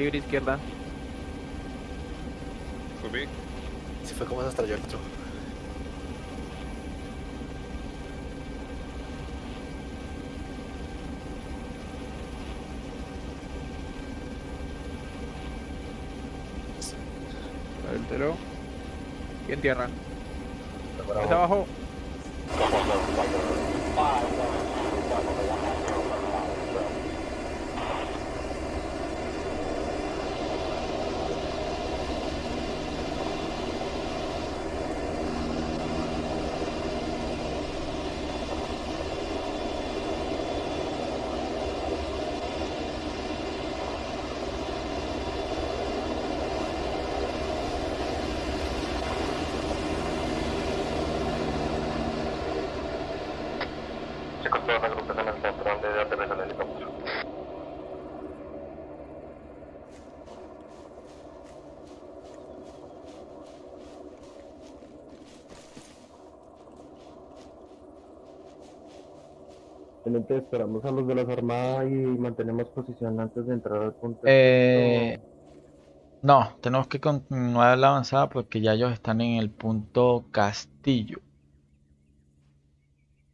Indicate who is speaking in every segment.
Speaker 1: Libre izquierda.
Speaker 2: Subí.
Speaker 3: Si fue como se estrelló el otro.
Speaker 1: Adúltero. Y en tierra. Está abajo.
Speaker 4: Aterriza el helicóptero.
Speaker 5: Teniente, esperamos a los de las armadas y mantenemos posición antes de entrar al punto.
Speaker 6: Eh, no, tenemos que continuar la avanzada porque ya ellos están en el punto Castillo.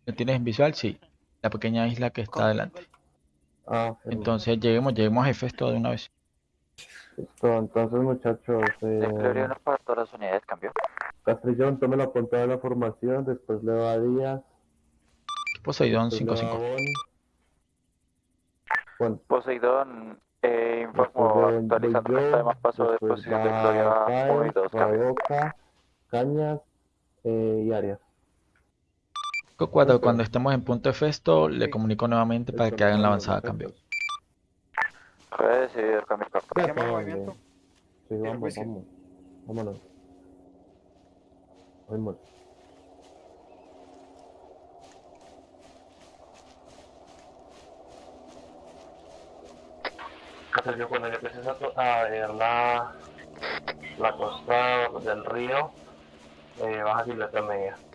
Speaker 6: ¿Lo tienes en visual? Sí. La pequeña isla que está adelante.
Speaker 5: Ah.
Speaker 6: Entonces lleguemos, lleguemos a Hefesto de una vez.
Speaker 5: Listo, entonces muchachos, eh,
Speaker 4: para todas las unidades, cambio.
Speaker 5: Castrillón, tome la punta de la formación, después le va a Díaz,
Speaker 6: Poseidón
Speaker 5: después le va
Speaker 6: 5-5.
Speaker 5: a Boni. Bueno,
Speaker 4: Poseidón, eh, informo
Speaker 5: de-
Speaker 4: actualizando paso de
Speaker 5: después
Speaker 4: posición de Gloria 1 y
Speaker 5: Páez,
Speaker 4: 2,
Speaker 5: va
Speaker 4: cambio.
Speaker 5: Boca, Cañas eh, y Arias.
Speaker 6: 4, cuando estemos en punto Hefesto, le comunico nuevamente para que hagan la avanzada a cambio.
Speaker 4: Puede decidir cambio
Speaker 1: movimiento.
Speaker 5: Sí, vamos, vamos. Vámonos. Vámonos.
Speaker 4: Entonces, cuando yo empieces a, a ver la, la costa del río, eh, baja silueta media.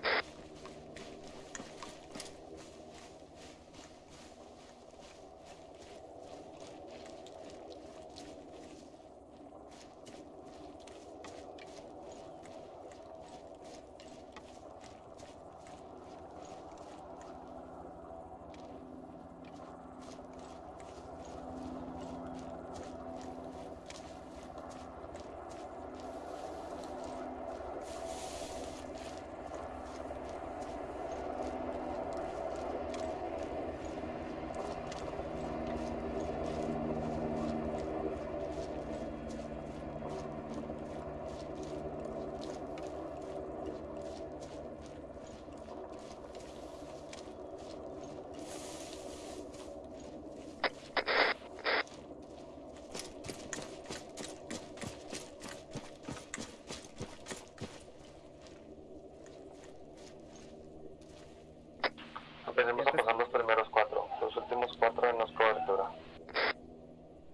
Speaker 4: Venimos a pasar los primeros cuatro, los últimos cuatro en los cobertura.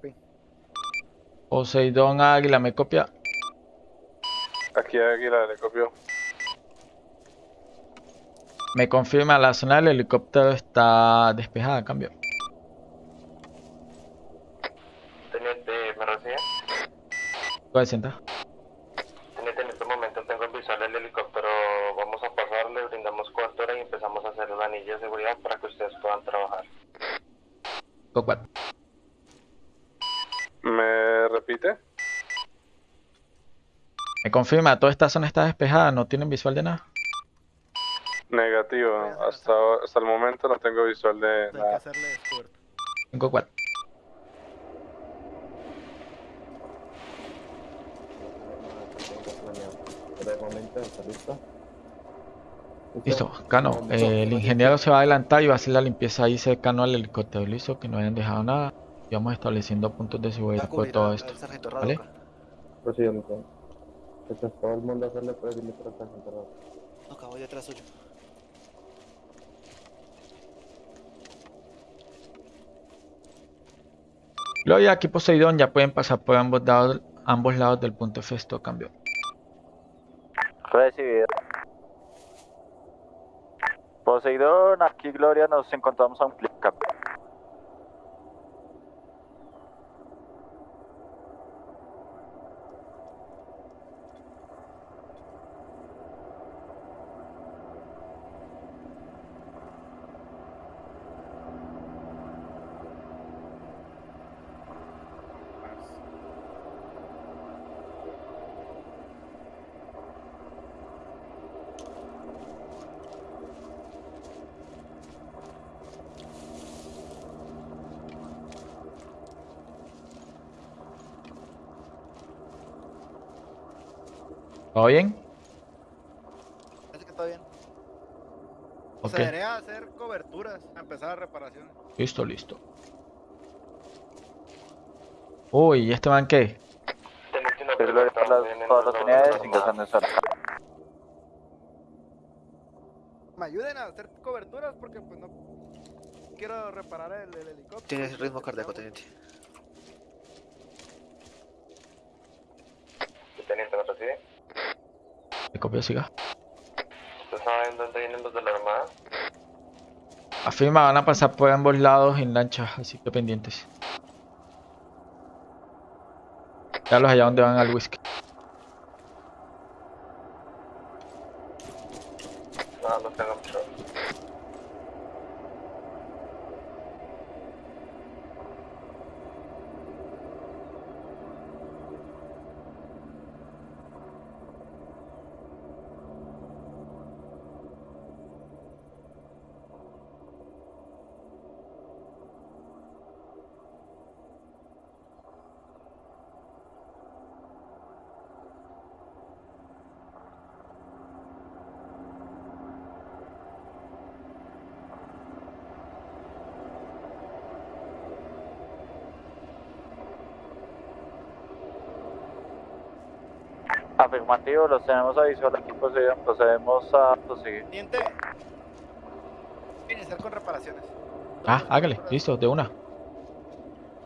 Speaker 4: Sí.
Speaker 6: Poseidón Águila, ¿me copia?
Speaker 2: Aquí Águila, le copio.
Speaker 6: Me confirma, la zona del helicóptero está despejada, cambio.
Speaker 4: Teniente, ¿me recibe?
Speaker 6: 40.
Speaker 2: Me
Speaker 6: confirma, toda esta zona está despejada, no tienen visual de nada.
Speaker 2: Negativo. Hasta, hasta el momento no tengo visual de
Speaker 3: Hay que
Speaker 2: nada.
Speaker 3: hacerle esfuerzo.
Speaker 6: 5 4.
Speaker 5: Por el momento, ¿está listo?
Speaker 6: Listo, Cano, eh, el ingeniero se va a adelantar y va a hacer la limpieza ahí cercano al helicóptero. Listo, que no hayan dejado nada. Y vamos estableciendo puntos de seguridad por todo esto. ¿Vale?
Speaker 5: Procedimiento. Entonces todo el mundo hacerle hasta el centro.
Speaker 3: No, acabo detrás suyo.
Speaker 6: Gloria, aquí Poseidón, ya pueden pasar por ambos lados, ambos lados del punto Festo, cambio.
Speaker 7: Recibido. Poseidón, aquí Gloria, nos encontramos a un clic. cambio.
Speaker 6: ¿Todo bien?
Speaker 8: Parece que está bien.
Speaker 6: Ok,
Speaker 8: Se debería hacer coberturas, a empezar reparaciones.
Speaker 6: listo, listo. Uy, ¿y este man qué?
Speaker 7: Las, todas las unidades ingresando en zona.
Speaker 8: Me ayuden a hacer coberturas porque pues no quiero reparar el, el helicóptero.
Speaker 3: Tienes ritmo cardíaco, teniente.
Speaker 4: Teniente, ¿me recibe?
Speaker 6: ¿Me copia siga?
Speaker 4: ¿Usted sabe en dónde vienen los de la armada?
Speaker 6: Afirma, van a pasar por ambos lados en lancha, así que pendientes. Ya los allá donde van al whisky.
Speaker 4: No, no tengo mucho.
Speaker 7: Afirmativo, los tenemos a visual aquí. Procedemos a proseguir.
Speaker 8: Teniente, iniciar con reparaciones.
Speaker 6: Ah, hágale, listo, de una.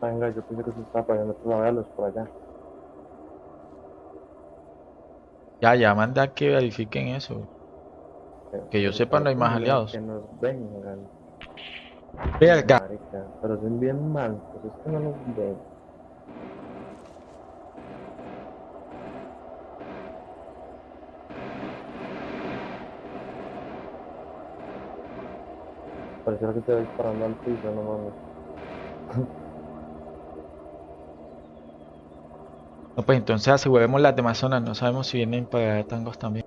Speaker 5: Venga, yo pensé que se estaba poniendo otros véalos por allá.
Speaker 6: Ya, ya, manda que verifiquen eso. Que yo sepa, no hay más aliados.
Speaker 5: Que nos vengan.
Speaker 6: Verga.
Speaker 5: Marica, pero son bien mancos, es que no nos ven. Pareciera que te disparando al piso, no mames.
Speaker 6: No, pues entonces aseguremos las demás zonas, no sabemos si vienen para tangos también.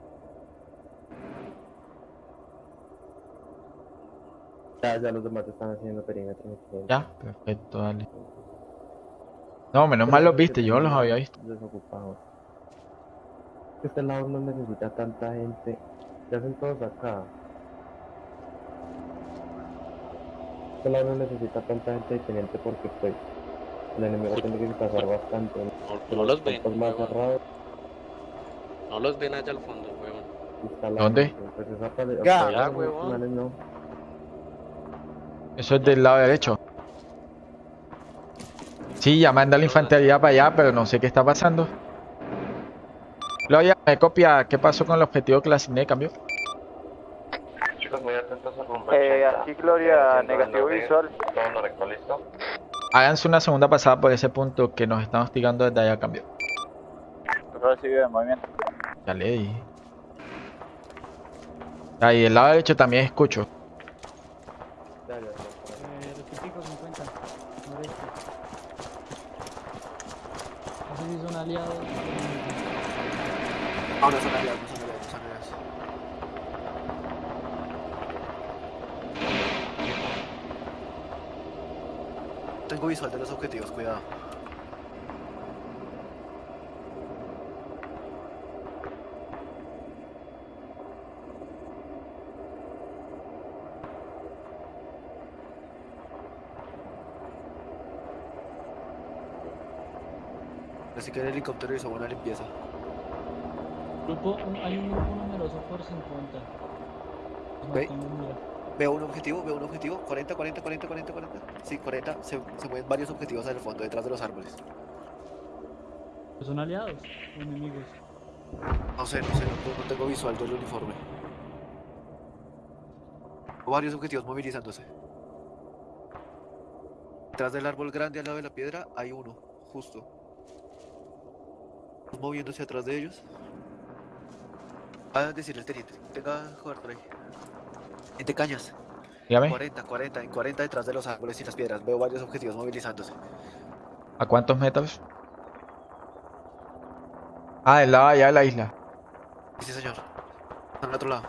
Speaker 5: Ya, ya los demás están haciendo perímetro.
Speaker 6: Ya, perfecto, dale. No, menos mal los viste, yo los había visto.
Speaker 5: Desocupados. Este lado no necesita tanta gente. Ya hacen todos acá. Este lado no necesita tanta gente de teniente porque pues el enemigo tiene que pasar bastante.
Speaker 9: No, no los ven,
Speaker 5: más
Speaker 9: huevón.
Speaker 5: cerrados
Speaker 9: No los ven allá al fondo,
Speaker 5: la
Speaker 6: ¿Dónde?
Speaker 5: Pues esa parte
Speaker 8: Ya,
Speaker 9: ya, huevón.
Speaker 5: no.
Speaker 6: Eso es del lado derecho. Sí, ya manda la infantería para allá, pero no sé qué está pasando. Gloria, me copia, ¿qué pasó con el objetivo que le asigné? ¿Cambio?
Speaker 4: Chicos, muy atentos al rumbo.
Speaker 7: Eh,
Speaker 4: 80.
Speaker 7: aquí Gloria, negativo visual.
Speaker 6: Háganse una segunda pasada por ese punto que nos están hostigando desde allá, cambio.
Speaker 7: Recibido de movimiento.
Speaker 6: Ya le dije. Ahí, del lado derecho también escucho.
Speaker 5: Ya, ya,
Speaker 10: Eh, rectifico 50, noreste. No sé si son aliados.
Speaker 3: Ahora son aliados, son aliados. Tengo visual de los objetivos, cuidado. Así que el helicóptero hizo buena limpieza.
Speaker 11: Grupo, hay un grupo numeroso por 50. Los
Speaker 3: Veo un objetivo, veo un objetivo. 40, 40, 40, 40, 40. Sí, 40. Se, se mueven varios objetivos en el fondo, detrás de los árboles.
Speaker 11: ¿Son aliados o enemigos?
Speaker 3: No sé, no sé, no, no tengo visual del uniforme. Varios objetivos movilizándose. Detrás del árbol grande al lado de la piedra hay uno, justo. Moviéndose atrás de ellos. A decir el teniente. Tenga jugar por ahí. Teniente Cañas.
Speaker 6: Dígame,
Speaker 3: 40, 40, en 40 detrás de los árboles y las piedras. Veo varios objetivos movilizándose.
Speaker 6: ¿a cuántos metros? Ah, del lado allá de la isla.
Speaker 3: Sí, señor. Está al otro lado.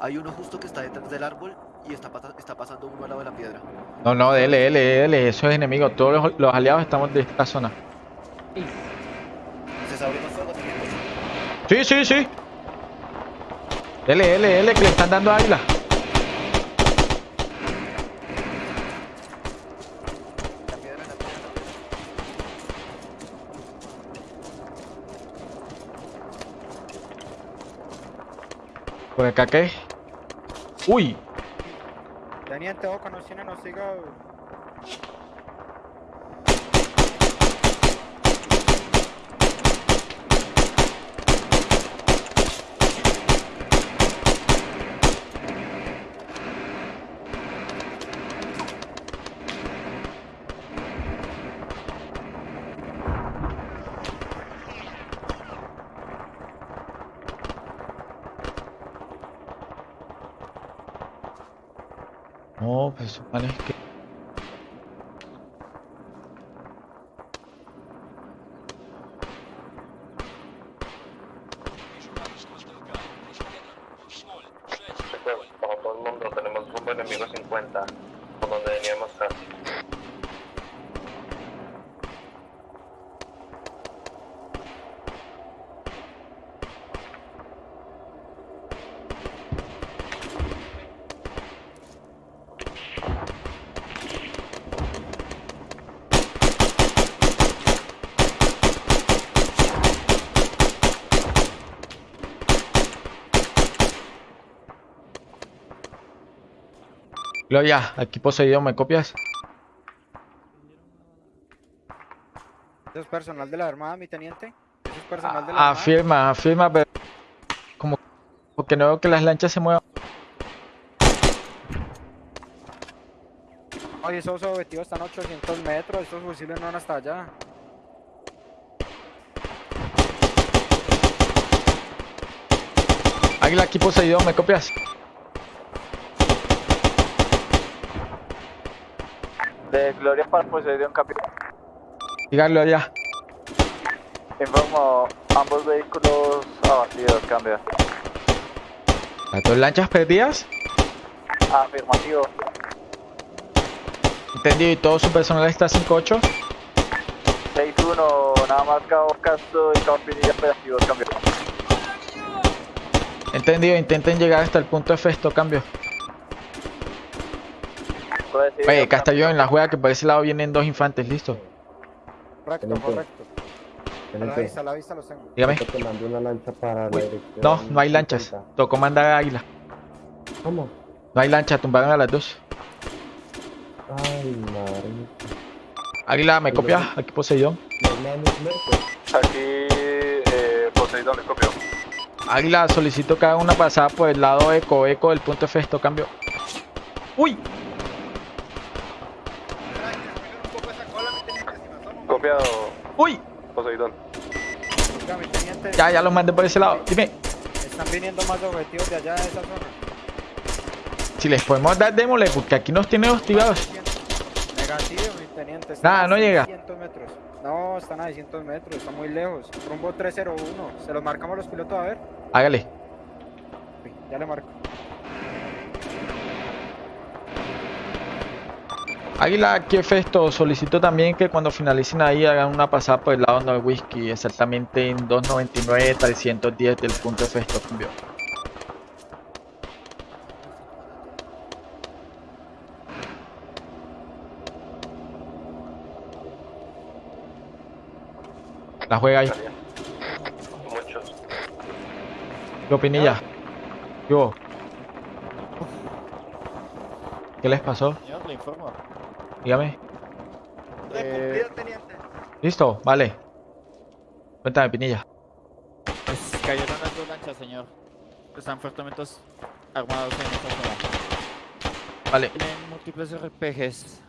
Speaker 3: Hay uno justo que está detrás del árbol y está, pasa- está pasando uno al lado de la piedra.
Speaker 6: No, no, dele, dele, dele, eso es enemigo. Todos los, los aliados estamos de esta zona.
Speaker 3: Se está abriendo fuego.
Speaker 6: Sí, sí, sí. Dele, dele, dele, que le están dando águila.
Speaker 3: La piedra, la piedra, la piedra.
Speaker 6: ¿Por acá qué? Uy,
Speaker 12: Teniente, ojo, nos tienen hostigado.
Speaker 6: no, pues manes que.
Speaker 4: Chicos, bajo todo el mundo, tenemos rumbo enemigo 50, por donde veníamos casi.
Speaker 6: Gloria, aquí poseído, ¿me copias?
Speaker 12: ¿Eso es personal de la Armada, mi teniente? ¿Eso es personal de la Armada?
Speaker 6: Afirma, afirma, pero. Como. Porque no veo que las lanchas se muevan.
Speaker 12: Oye, esos objetivos están a 800 metros, estos fusiles no van hasta allá.
Speaker 6: Águila, aquí poseído, ¿me copias?
Speaker 7: De Gloria para Poseidón Capitán.
Speaker 6: Diga Gloria.
Speaker 7: Informo, ambos vehículos abatidos, cambia.
Speaker 6: ¿Las dos lanchas perdidas?
Speaker 7: Afirmativo.
Speaker 6: Entendido, y todo su personal está 5-8.
Speaker 7: 6-1, nada más Cabo Castro y Cabo Pinilla operativos, cambio.
Speaker 6: Entendido, intenten llegar hasta el punto de festo, cambio. Oye, Castellón, en la juega que por ese lado vienen dos infantes, listo.
Speaker 12: Correcto,
Speaker 5: Teniente.
Speaker 12: correcto. A la vista, a la vista los tengo.
Speaker 6: Dígame.
Speaker 5: ahorita te mando una lancha para la
Speaker 6: Uy,
Speaker 5: dirección.
Speaker 6: No, no hay lanchas.
Speaker 5: 50.
Speaker 6: Tocó mandar a Águila.
Speaker 5: ¿Cómo?
Speaker 6: No hay lancha, tumbaron a las dos.
Speaker 5: Ay, madre.
Speaker 6: Águila, ¿me copias? Aquí Poseidón.
Speaker 2: Aquí, eh, Poseidón, le copio.
Speaker 6: Águila, solicito que haga una pasada por el lado eco, eco del punto de festo, cambio. ¡Uy!
Speaker 2: Copiado,
Speaker 6: ¡Uy!
Speaker 2: Poseidón.
Speaker 12: Oiga, mi teniente.
Speaker 6: Ya, ya los mandé por ese lado. Dime,
Speaker 12: Están viniendo más objetivos de allá de esa zona.
Speaker 6: si les podemos dar démosle, porque aquí nos tienen hostigados.
Speaker 12: Negativo, mi teniente. están
Speaker 6: Nada, no llega.
Speaker 12: 600 metros. No, están a 600 metros, están muy lejos. Rumbo 301. Se los marcamos los pilotos a ver.
Speaker 6: Hágale.
Speaker 12: Ya le marco.
Speaker 6: Águila, aquí Festo, solicito también que cuando finalicen ahí hagan una pasada por el lado no whisky, exactamente en 299 310 del punto de Festo, cambio. La juega ahí.
Speaker 4: Muchos.
Speaker 6: ¿Qué opinilla? ¿Qué hubo? ¿Qué les pasó?
Speaker 7: Señor, le informo.
Speaker 6: Dígame.
Speaker 8: Teniente.
Speaker 6: ¿Listo? Vale. Cuéntame, Pinilla.
Speaker 7: Pues cayeron las dos lanchas, señor. Están fuertemente armados en esta zona.
Speaker 6: Vale.
Speaker 7: Tienen múltiples RPGs.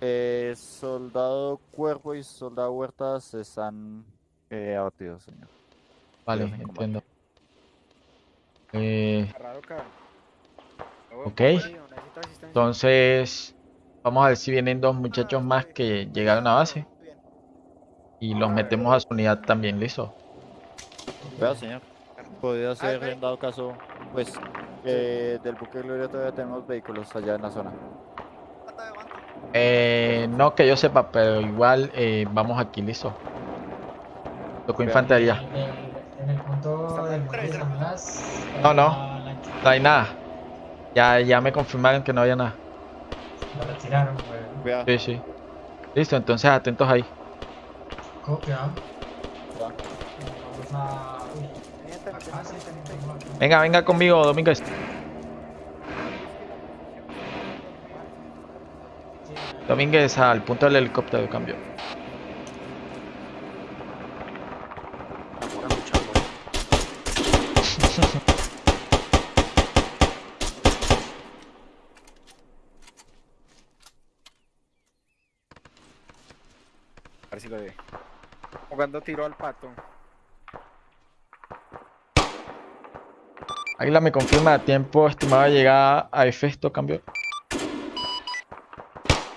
Speaker 7: Eh, soldado Cuervo y Soldado Huertas están eh, abatidos, señor.
Speaker 6: Vale, entiendo. Eh,
Speaker 8: Raro, cabrón.
Speaker 6: ok. Entonces, vamos a ver si vienen dos muchachos más que llegaron a base. Y los metemos a su unidad también, ¿listo?
Speaker 7: Vea, señor. Podría ser, en dado caso, pues, eh, del buque Gloria todavía tenemos vehículos allá en la zona.
Speaker 6: Eh, no que yo sepa, pero igual eh, vamos aquí, ¿listo? Tocó infantería.
Speaker 10: En el, en el punto del de San Blas.
Speaker 6: No, no. No hay nada. Ya, ya me confirmaron que no había nada.
Speaker 10: Lo retiraron, güey.
Speaker 7: Vea,
Speaker 6: Sí, sí. Listo, entonces atentos ahí.
Speaker 10: Copia.
Speaker 7: Va.
Speaker 10: Vamos a.
Speaker 6: Venga, venga conmigo, Domínguez. Domínguez al punto del helicóptero de cambio.
Speaker 9: Amor a mucho amor.
Speaker 8: A ver si lo ve. Tiro al pato.
Speaker 6: Águila me confirma tiempo estimado de llegada a efecto cambio.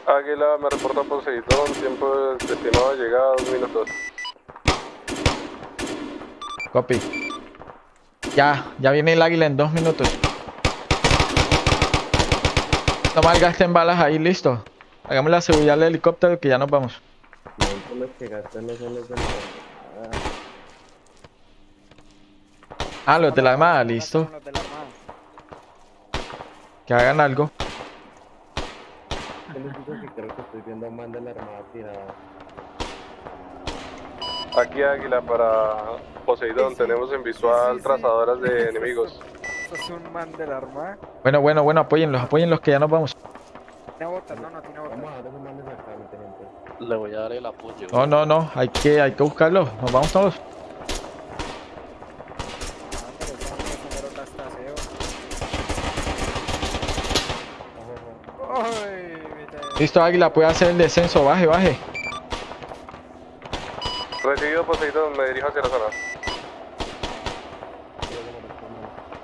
Speaker 2: Águila me reporta Poseidón, tiempo estimado de llegada, dos minutos.
Speaker 6: Copy. Ya, ya viene el águila en dos minutos. No malgasten balas ahí, listo. Hagamos la seguridad del helicóptero que ya nos vamos.
Speaker 5: Que gastan no son los de la
Speaker 6: Ah, los de la armada, listo.
Speaker 8: De la armada.
Speaker 6: Que hagan algo.
Speaker 5: Yo les digo que creo que estoy viendo a un man de la armada tirada.
Speaker 2: Aquí Águila para Poseidón, tenemos en visual trazadoras de enemigos.
Speaker 8: Eso es un man de la armada.
Speaker 6: Bueno, bueno, bueno, apóyenlos, apóyenlos que ya nos vamos.
Speaker 8: Tiene botas, no, no tiene botas.
Speaker 5: Vamos a dar esos manes acá, mi teniente.
Speaker 9: Le voy a dar el apoyo.
Speaker 6: No, no, no, hay que, hay que buscarlos. Nos vamos todos. Listo, águila, puede hacer el descenso. Baje, baje.
Speaker 2: Recibido Poseidón, me dirijo hacia la zona.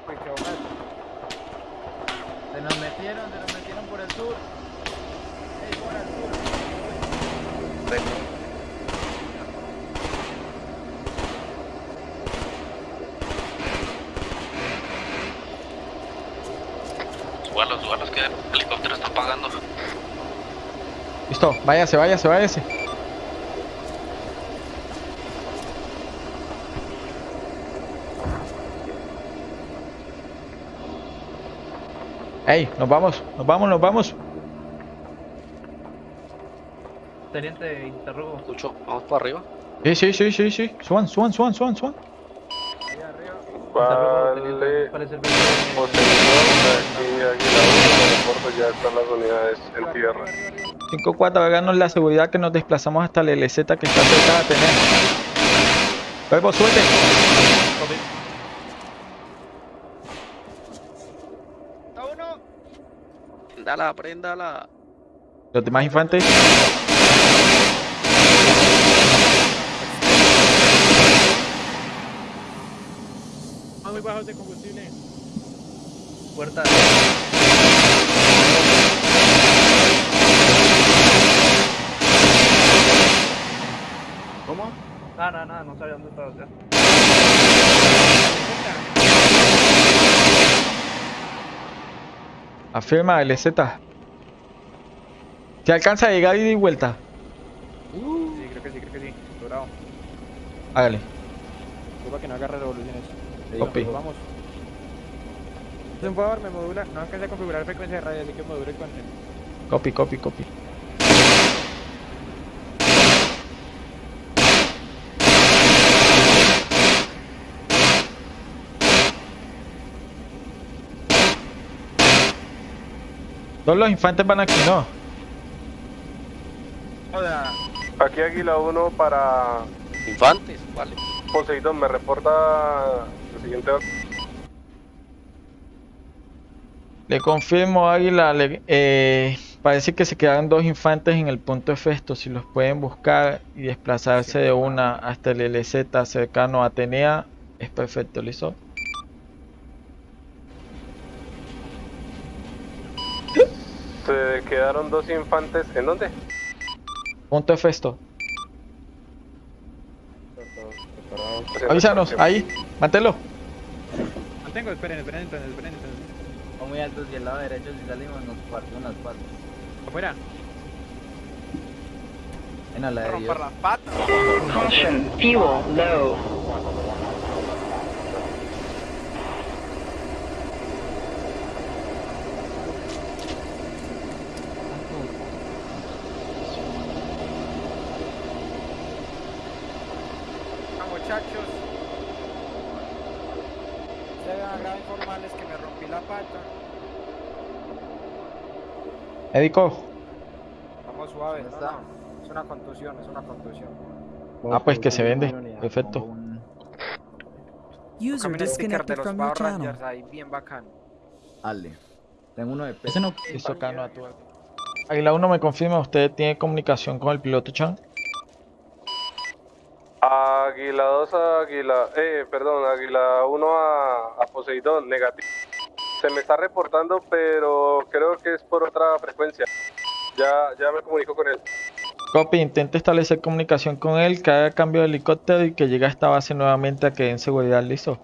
Speaker 8: Uy, qué mal.
Speaker 10: Se nos metieron, se nos metieron por el sur. Ey, por el sur.
Speaker 9: Súbalos, súbalos que el helicóptero está pagando.
Speaker 6: Listo, váyase, váyase, váyase. Ey, nos vamos, nos vamos, nos vamos.
Speaker 10: Teniente, interrogo.
Speaker 9: Escucho, vamos para arriba.
Speaker 6: Sí, sí, sí, sí, sí. Suban, suban, suban, suban, suban.
Speaker 8: Ahí arriba.
Speaker 2: Vale,
Speaker 10: Parece el
Speaker 2: Poseidón, aquí Águila 1, reporto, ya están las unidades en tierra.
Speaker 6: 5-4, háganos la seguridad que nos desplazamos hasta el LZ que está cerca de tener. Luego, suelte.
Speaker 8: ¡Está uno!
Speaker 9: Préndala, préndala.
Speaker 6: Los demás infantes.
Speaker 10: muy bajos de combustible. Puerta. Nada, nada, nada, no sabía dónde estaba ya.
Speaker 6: Afirma LZ. ¿Se alcanza a llegar ida y vuelta?
Speaker 8: Sí, creo que sí, creo que sí. Dorado.
Speaker 6: Hágale.
Speaker 8: Disculpa que no agarre revoluciones.
Speaker 6: Copy.
Speaker 8: vamos. Es un favor, me modula. No alcancé a configurar frecuencia de radio, así que module con el.
Speaker 6: Copy, copy, copy. Todos los infantes van aquí, ¿no?
Speaker 8: Joda.
Speaker 2: Aquí Águila 1 para
Speaker 9: Infantes, vale.
Speaker 2: Poseidón, me reporta el siguiente orden.
Speaker 6: Le confirmo, Águila, le- eh, parece que se quedaron dos infantes en el punto de Festo. Si los pueden buscar y desplazarse de una hasta el LZ cercano a Atenea, es perfecto, ¿listo?
Speaker 2: Se quedaron dos infantes. ¿En dónde?
Speaker 6: Punto de Festo. Avísanos, ahí, mantelo.
Speaker 1: Mantengo, esperen, esperen, esperen, esperen.
Speaker 10: Son muy altos y el lado derecho si salimos nos partimos las patas.
Speaker 1: Afuera.
Speaker 10: En a la de Dios.
Speaker 13: Caution, fuel low.
Speaker 8: Ah, muchachos. Ustedes van a grabar informales que me rompí la pata.
Speaker 6: Médico.
Speaker 8: Vamos suave.
Speaker 10: ¿Dónde
Speaker 8: no,
Speaker 10: está?
Speaker 8: no. Es una contusión, es una contusión.
Speaker 6: Ah, pues que se vende. Perfecto.
Speaker 10: un-
Speaker 14: User
Speaker 8: sticker de
Speaker 14: disconnected
Speaker 8: los
Speaker 14: from your channel.
Speaker 8: Ahí, bien bacano.
Speaker 10: Ale. Tengo uno de peso.
Speaker 6: Ese no hizo cano a tu Águila 1 me confirma, ¿usted tiene comunicación con el piloto Chan?
Speaker 2: Águila 2 a Águila. Eh, perdón, Águila 1 a, a Poseidón, negativo. Se me está reportando, pero creo que es por otra frecuencia. Ya, ya me comunico con él.
Speaker 6: Copy, intenta establecer comunicación con él, que haga cambio de helicóptero y que llegue a esta base nuevamente a que den seguridad, listo.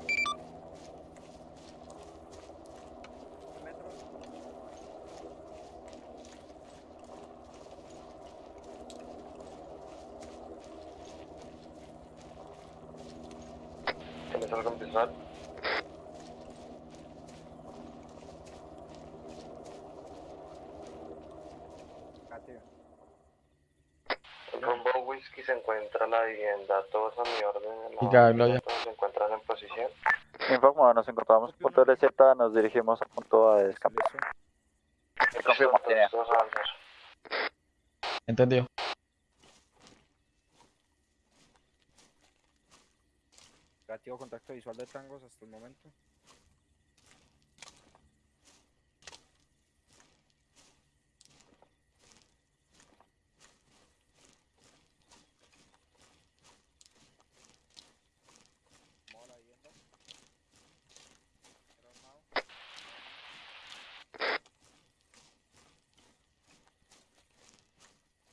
Speaker 4: ¿Tienes algo en visual? Rumbo Whisky se encuentra la vivienda, todos a mi orden.
Speaker 6: Y Gabriel, ya.
Speaker 4: Todos se encuentran en posición.
Speaker 7: Informo, nos encontramos en punto LZ, nos dirigimos a punto A de escape. Confirmo, tiene.
Speaker 6: Entendido.
Speaker 8: Negativo contacto visual de tangos hasta el momento.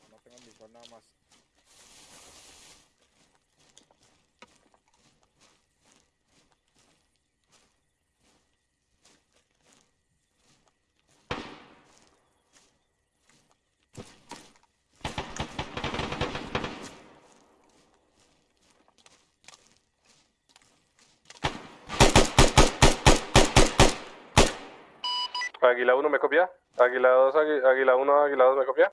Speaker 8: No, no tengo en visual nada más.
Speaker 2: Águila 1 me copia. Águila 2, Águi- Águila 1, Águila 2 me copia.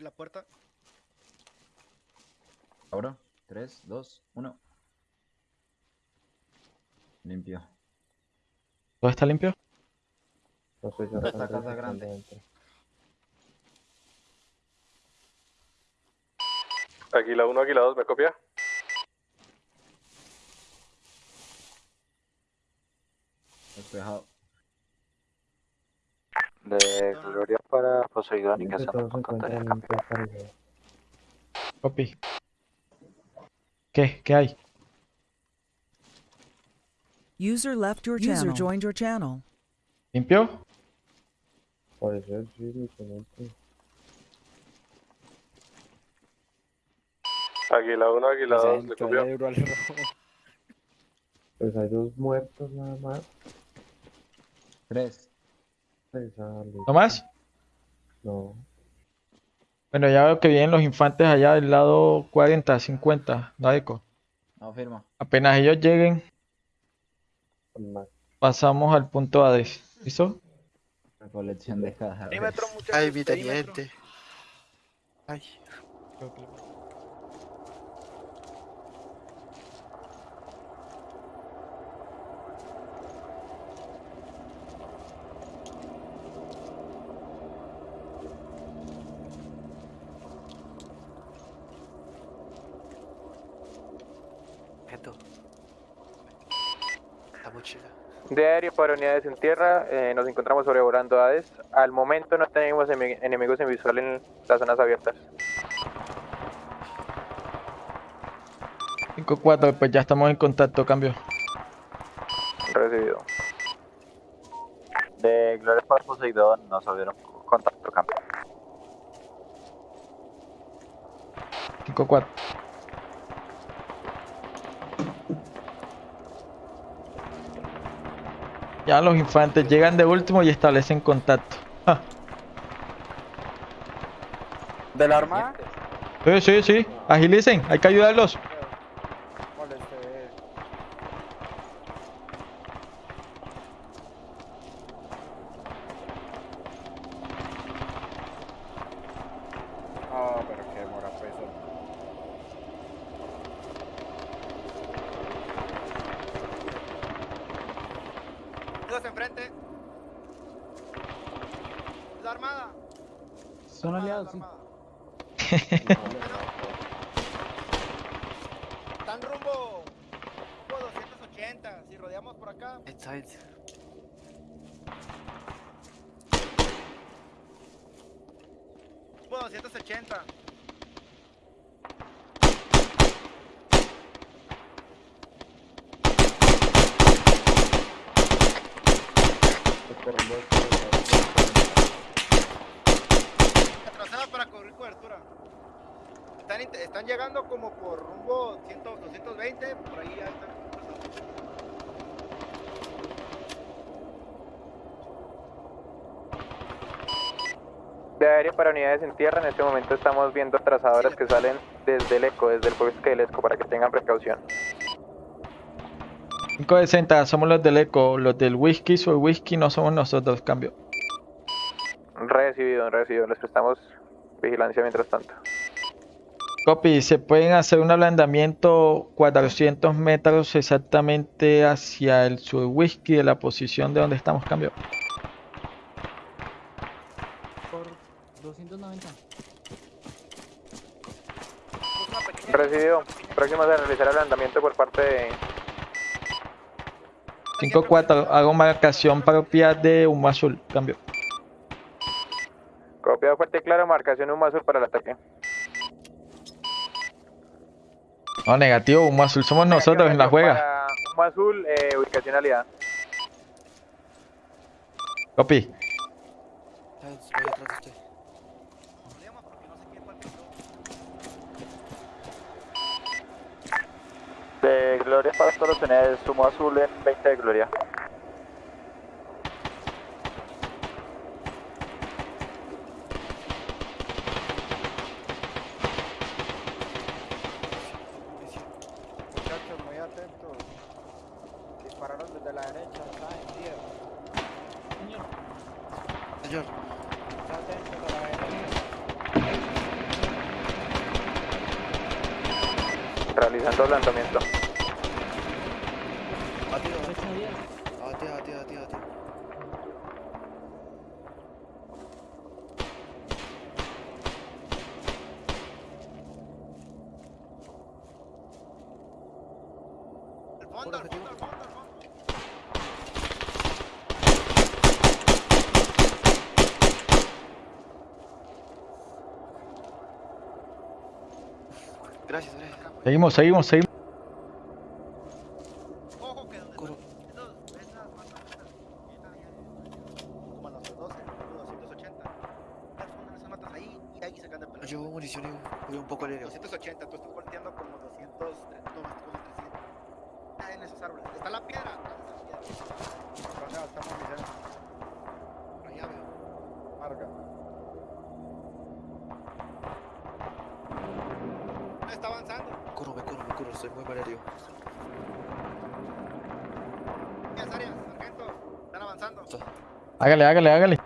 Speaker 8: La puerta.
Speaker 10: Abro. 3, 2, 1. Limpio.
Speaker 6: ¿Todo está limpio?
Speaker 5: No sé, ya
Speaker 10: Esta casa grande.
Speaker 5: dentro.
Speaker 2: Águila 1, Águila 2 me copia.
Speaker 10: Despejado.
Speaker 7: De Gloria para Poseidón y que se
Speaker 6: Copy. ¿Qué? ¿Qué hay?
Speaker 14: User left your channel. User joined your channel.
Speaker 6: ¿Limpio?
Speaker 5: Eso es sí, lieutenante.
Speaker 2: Águila 1, Águila 2 me
Speaker 8: Centro,
Speaker 2: copia.
Speaker 8: euro al rojo.
Speaker 5: Pues hay dos muertos nada más.
Speaker 10: 3.
Speaker 5: Pues, ah.
Speaker 6: ¿No más?
Speaker 5: No.
Speaker 6: Bueno, ya veo que vienen los infantes allá del lado 40, 50, Dadeco.
Speaker 10: No firma.
Speaker 6: Apenas ellos lleguen, pasamos al punto Hades. ¿Listo?
Speaker 10: Recolección de cajas.
Speaker 8: Perímetro, muchachos.
Speaker 3: Ay, mi
Speaker 8: perímetro.
Speaker 3: teniente. Ay. Esto. La mochila.
Speaker 1: De aéreo para unidades en tierra, eh, nos encontramos sobrevolando Hades. Al momento no tenemos emi- enemigos en visual en las zonas abiertas.
Speaker 6: 5-4, pues ya estamos en contacto, cambio.
Speaker 1: Recibido.
Speaker 7: De Gloria para Poseidón nos abrieron contacto cambio.
Speaker 6: 5-4. Ya los infantes llegan de último y establecen contacto.
Speaker 8: ¿De la armada?
Speaker 6: Sí, sí, sí. Agilicen, hay que ayudarlos.
Speaker 8: Moleste. Ah, pero qué mora peso. Dos enfrente. La armada.
Speaker 10: Son aliados, sí.
Speaker 8: Están rumbo. Rumbo 280. Si rodeamos por acá.
Speaker 3: Inside.
Speaker 8: Rumbo 280. Atrasada para cubrir cobertura. Están, int- están llegando como por rumbo 100, 220. Por ahí ya están.
Speaker 1: De aéreo para unidades en tierra, en este momento estamos viendo trazadoras que salen desde el eco, desde el bosque del eco, para que tengan precaución.
Speaker 6: 560, somos los del eco. Los del whisky, soy whisky, no somos nosotros, cambio.
Speaker 1: Recibido, recibido. Les prestamos vigilancia mientras tanto.
Speaker 6: Copy, se pueden hacer un ablandamiento 400 metros exactamente hacia el sur whisky de la posición de donde estamos, cambio.
Speaker 10: Por 290.
Speaker 1: Recibido. Próximos a realizar ablandamiento por parte de
Speaker 6: 5-4, hago marcación propia de humo azul, cambio.
Speaker 1: Copiado fuerte y claro, marcación humo azul para el ataque.
Speaker 6: No, negativo, humo azul somos nosotros en la juega.
Speaker 1: Humo azul, eh, ubicación aliada.
Speaker 6: Copy.
Speaker 3: Voy atrás de usted.
Speaker 7: De Gloria para todas las unidades, sumo azul en 20 de Gloria.
Speaker 8: Muchachos, muy atentos. Dispararon desde la derecha. Está en 10.
Speaker 3: Señor.
Speaker 8: Está atentos a la derecha.
Speaker 1: Realizando ablandamiento.
Speaker 3: Batido. Batido, batido, batido, batido.
Speaker 8: Al fondo, al fondo, al fondo, al fondo.
Speaker 3: Gracias, gracias.
Speaker 6: Seguimos, seguimos, seguimos.
Speaker 8: Ojo que donde
Speaker 3: Curo.
Speaker 8: esos- esas matas, esas, como a los 12, 280. Esas son esas matas ahí y ahí se caen de
Speaker 3: No
Speaker 8: pelota.
Speaker 3: llevo munición y voy un poco aéreo.
Speaker 8: 280, tú estás volteando como 200, no, como 300. Ah, en esos árboles. Está la piedra. atrás de esa piedra. ¿Dónde estamos municiones? Por allá veo. Marca. Avanzando.
Speaker 3: Corro, me corro, me corro, estoy muy mal herido.
Speaker 8: Arias, Arias, sargento. Están avanzando.
Speaker 6: Hágale, hágale, hágale.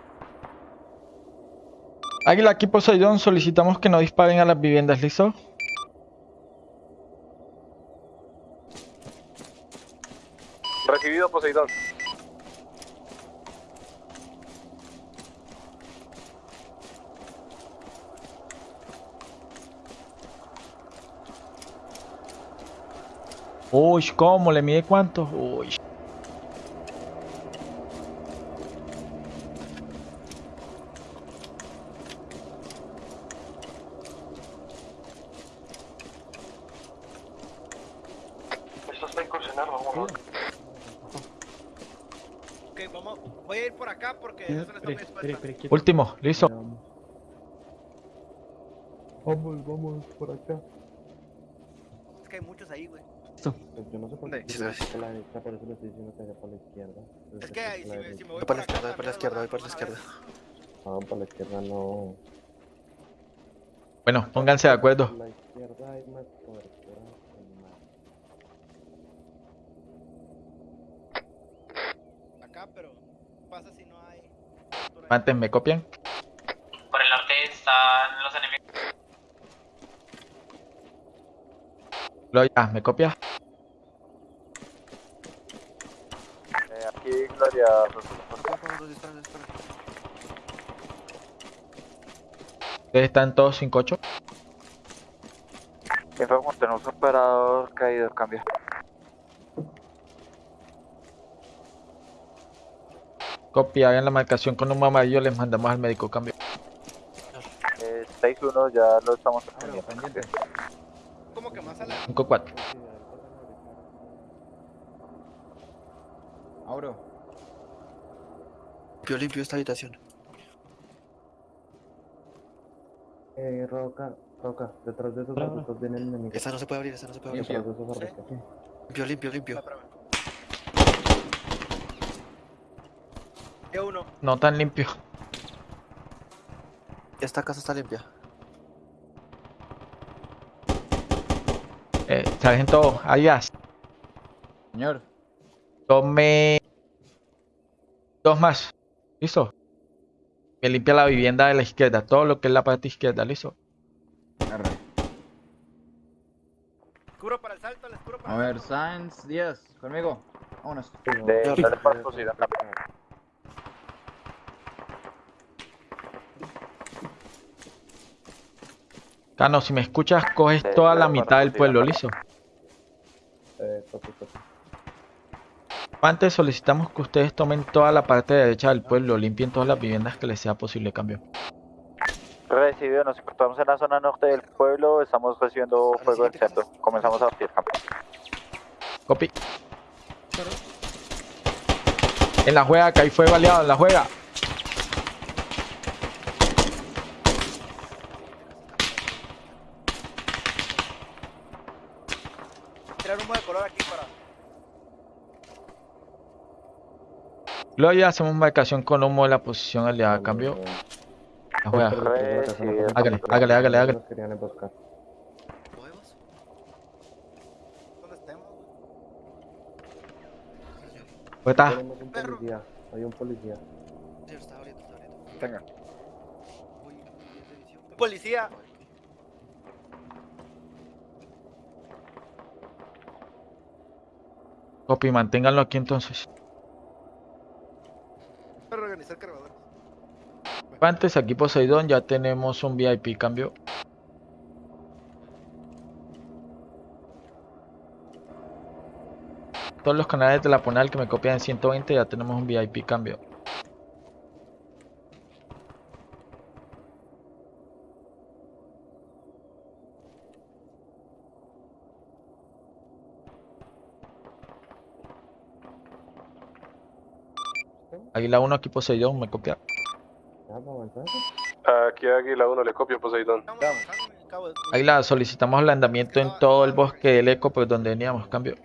Speaker 6: Águila, aquí Poseidón, solicitamos que no disparen a las viviendas, ¿listo?
Speaker 2: Recibido Poseidón.
Speaker 6: Uy, ¿cómo? ¿Le mide cuánto? Uy.
Speaker 4: Esto está incursionar, vamos.
Speaker 8: Ok, vamos. Voy a ir por acá porque eso no está muy.
Speaker 6: Último, listo.
Speaker 5: Vamos, vamos, por acá.
Speaker 8: Es que hay muchos ahí, güey.
Speaker 5: Pues yo no sé por qué
Speaker 3: Sí, sí.
Speaker 5: por la derecha, por eso le estoy diciendo que vaya por la izquierda.
Speaker 8: Es que ahí,
Speaker 5: por
Speaker 8: si
Speaker 5: la
Speaker 8: me, si me voy por
Speaker 3: la izquierda, voy por la izquierda, voy por la izquierda.
Speaker 5: No, por la izquierda no.
Speaker 6: Bueno, pónganse de acuerdo.
Speaker 5: Por la izquierda hay más cobertura. que más.
Speaker 8: Acá, pero ¿qué pasa si no hay?
Speaker 6: Antes me copian.
Speaker 15: Por el norte están los enemigos.
Speaker 6: Gloria, ¿me copias?
Speaker 1: Eh, aquí Gloria.
Speaker 6: Ustedes están todos 5-8.
Speaker 1: Informo, tenemos un operador caído, cambio.
Speaker 6: Copia, hagan la marcación con un amarillo, les mandamos al médico, cambio.
Speaker 1: Eh, 6-1, ya lo estamos atendiendo.
Speaker 8: ¿Cómo que más a la
Speaker 6: 5-4.
Speaker 10: Auro.
Speaker 3: Limpio, limpio esta habitación.
Speaker 5: Eh, Roca, Roca, detrás de esos arbustos viene el enemigo.
Speaker 3: Esta no se puede abrir, esta no se puede abrir.
Speaker 5: Detrás de esos arbustos.
Speaker 3: Limpio, limpio, limpio.
Speaker 8: E uno.
Speaker 6: No tan limpio.
Speaker 3: Esta casa está limpia.
Speaker 6: Eh, sargento Arias,
Speaker 10: Señor.
Speaker 6: tome dos más. ¿Listo? Me limpia la vivienda de la izquierda, todo lo que es la parte izquierda, ¿listo?
Speaker 8: Para el salto, les cubro para
Speaker 10: A ver. Sainz Díaz, conmigo. Vámonos.
Speaker 1: De, Poseidón.
Speaker 6: Cano, si me escuchas, coges toda la mitad del pueblo, ¿listo?
Speaker 5: Eh.
Speaker 6: Antes solicitamos que ustedes tomen toda la parte derecha del pueblo, limpien todas las viviendas que les sea posible cambio.
Speaker 1: Recibido, nos encontramos en la zona norte del pueblo, estamos recibiendo fuego del centro. Comenzamos a batir campo.
Speaker 6: Copy. En la juega, que ahí fue baleado, en la juega.
Speaker 8: Tirar humo de color aquí para.
Speaker 6: Gloria, hacemos marcación con humo de la posición aliada, cambio. La juega. Hágale, hágale, hágale, hágale.
Speaker 8: ¿Dónde estemos?
Speaker 6: Pueta.
Speaker 5: Tenemos un policía. Hay un policía.
Speaker 3: Está está.
Speaker 10: Tenga.
Speaker 8: Policía.
Speaker 6: Copy, manténganlo aquí entonces. Antes, aquí Poseidón, ya tenemos un VIP, cambio. Todos los canales de la Ponal que me copian en 120 ya tenemos un VIP, cambio. Águila 1, aquí Poseidón, me copia.
Speaker 5: ¿Ya vamos a avanzar?
Speaker 2: Aquí Águila 1 le copio Poseidón.
Speaker 6: Águila, solicitamos alandamiento en todo el bosque del eco por donde veníamos, cambio.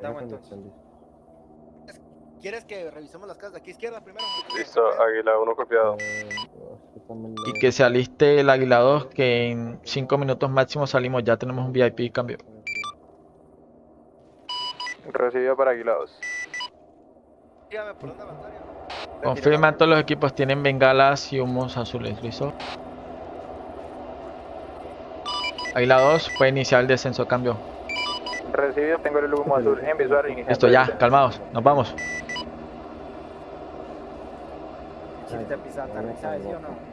Speaker 5: Conexión, listo.
Speaker 8: ¿Quieres que revisemos las casas de aquí izquierda primero?
Speaker 2: Listo, Águila 1 copiado.
Speaker 5: Eh,
Speaker 6: Y que se aliste el Águila 2, que en 5 minutos máximo salimos, ya tenemos un VIP cambio.
Speaker 1: Recibido para Águila 2.
Speaker 8: Dígame, ¿por dónde avanzar?
Speaker 6: Confirman todos los equipos tienen bengalas y humos azules, ¿listo? Águila 2, puede iniciar el descenso, cambio.
Speaker 1: Recibido, tengo el humo azul en visual. iniciando
Speaker 6: Listo, ya,
Speaker 1: descenso.
Speaker 6: calmados, nos vamos.
Speaker 12: Aterriza, ¿sí o no?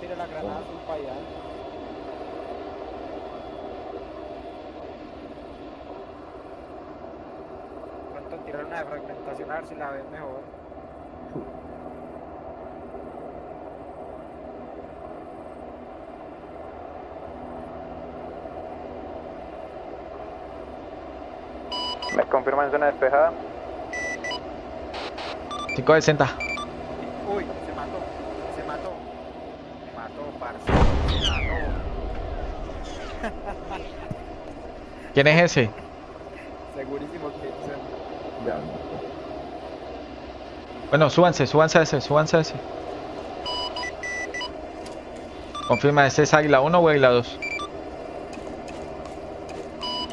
Speaker 12: Tira la granada azul para allá. Tirar una de fragmentación a ver si la ves mejor.
Speaker 1: Me confirman zona despejada.
Speaker 6: 560.
Speaker 12: Uy, se mató. Se mató. Se mató, parce. Se mató.
Speaker 6: ¿Quién es ese?
Speaker 12: Segurísimo que se...
Speaker 16: Ya.
Speaker 6: Bueno, súbanse, súbanse a ese, súbanse a ese. Confirma, ¿ese es Águila 1 o Águila 2?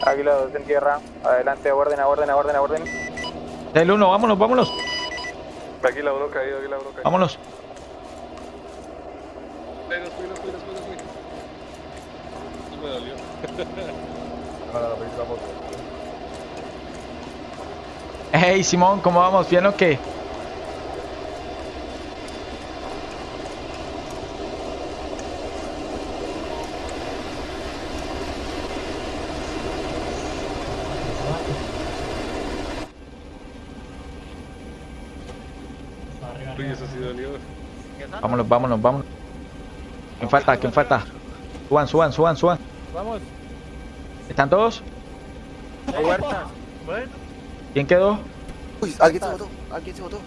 Speaker 1: Águila 2 en tierra. Adelante, a orden, a orden, a orden, a orden.
Speaker 6: El 1, vámonos, vámonos,
Speaker 2: Águila 1 caído, Águila 1 caído.
Speaker 6: vámonos.
Speaker 2: Ay, nos fui, nos fui, nos fui, nos fui. Me dolió.
Speaker 6: Hey, Simón, ¿cómo vamos? ¿Bien o qué?
Speaker 2: Uy, eso sí dolió.
Speaker 6: Vámonos, vámonos, vámonos. ¿Quién falta? ¿Quién falta? Suban, suban, suban, suban.
Speaker 12: Vamos.
Speaker 6: ¿Están todos?
Speaker 12: Huertas.
Speaker 6: ¿Quién quedó?
Speaker 3: Uy, alguien se botó, alguien se botó.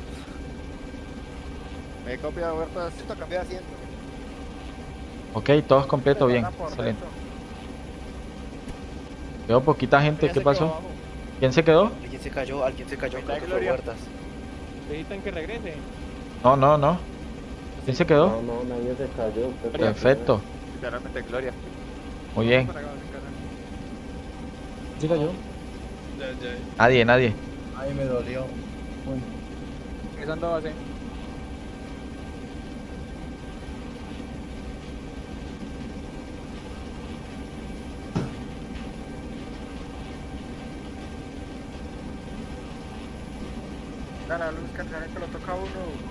Speaker 7: Me copia Huertas.
Speaker 8: Esto cambió de asiento.
Speaker 6: Ok, todos completos, bien. Excelente. Quedó poquita gente, ¿qué pasó? ¿Quién se quedó?
Speaker 3: Alguien se cayó, alguien se cayó, creo que fue. Huertas.
Speaker 12: Necesitan que regrese.
Speaker 6: No, no, no. ¿Quién se quedó?
Speaker 16: No, no, nadie se cayó. se
Speaker 6: Perfecto,
Speaker 7: Literalmente Gloria.
Speaker 6: muy bien.
Speaker 16: ¿Sí cayó?
Speaker 2: Ya, ya.
Speaker 6: Nadie, nadie.
Speaker 16: Ay, me dolió.
Speaker 12: Empezando base. Dale, la luz, que lo toca a uno.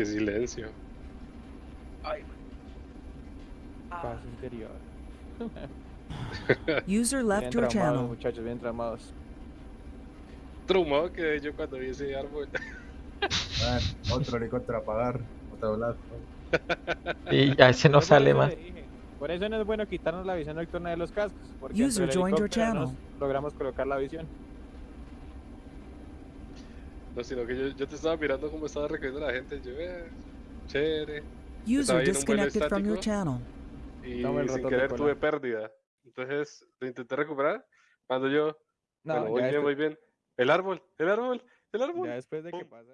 Speaker 2: Qué silencio.
Speaker 12: Paz interior.
Speaker 14: User left your channel.
Speaker 12: muchachos, bien tramados.
Speaker 2: Traumado quedé yo cuando vi ese árbol.
Speaker 16: otro helicóptero a apagar. Otro lado.
Speaker 6: Y ya ese no sale más.
Speaker 12: le Por eso no es bueno quitarnos la visión nocturna de los cascos. Porque
Speaker 14: User joined your channel.
Speaker 12: logramos colocar la visión.
Speaker 2: No, sino que yo, yo te estaba mirando cómo estaba recogiendo la gente. Yo, eh, chévere.
Speaker 14: User disconnected from your channel.
Speaker 2: Y sin querer tuve pérdida. Entonces lo intenté recuperar, Ando yo.
Speaker 1: No,
Speaker 2: bueno, voy bien, voy bien. El árbol, el árbol, el árbol.
Speaker 1: Ya después de que pasa